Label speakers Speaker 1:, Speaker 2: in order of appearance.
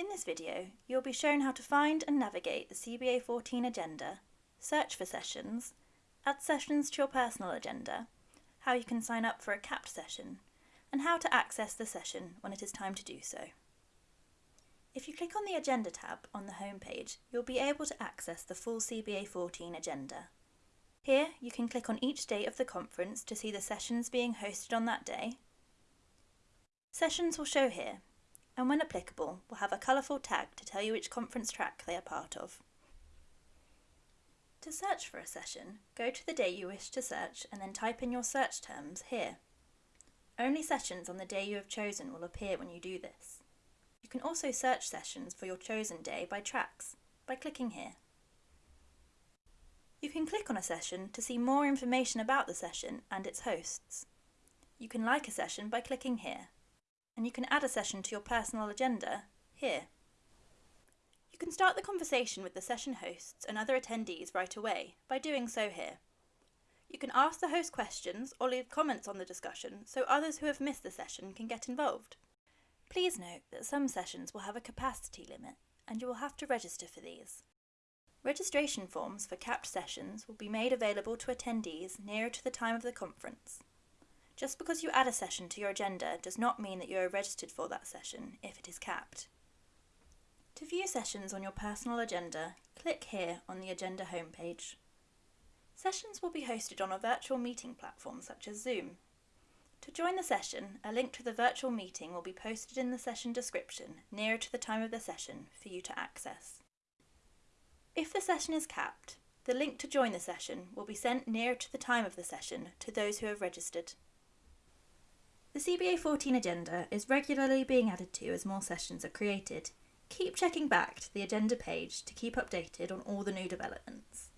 Speaker 1: In this video, you'll be shown how to find and navigate the CBA 14 agenda, search for sessions, add sessions to your personal agenda, how you can sign up for a capped session, and how to access the session when it is time to do so. If you click on the Agenda tab on the home page, you'll be able to access the full CBA 14 agenda. Here, you can click on each date of the conference to see the sessions being hosted on that day. Sessions will show here, and when applicable, will have a colourful tag to tell you which conference track they are part of. To search for a session, go to the day you wish to search and then type in your search terms here. Only sessions on the day you have chosen will appear when you do this. You can also search sessions for your chosen day by tracks, by clicking here. You can click on a session to see more information about the session and its hosts. You can like a session by clicking here, and you can add a session to your personal agenda here. You can start the conversation with the session hosts and other attendees right away by doing so here. You can ask the host questions or leave comments on the discussion so others who have missed the session can get involved. Please note that some sessions will have a capacity limit and you will have to register for these. Registration forms for capped sessions will be made available to attendees nearer to the time of the conference. Just because you add a session to your agenda does not mean that you are registered for that session if it is capped. To view sessions on your personal agenda, click here on the agenda homepage. Sessions will be hosted on a virtual meeting platform such as Zoom. To join the session, a link to the virtual meeting will be posted in the session description nearer to the time of the session for you to access. If the session is capped, the link to join the session will be sent nearer to the time of the session to those who have registered. The CBA 14 agenda is regularly being added to as more sessions are created. Keep checking back to the agenda page to keep updated on all the new developments.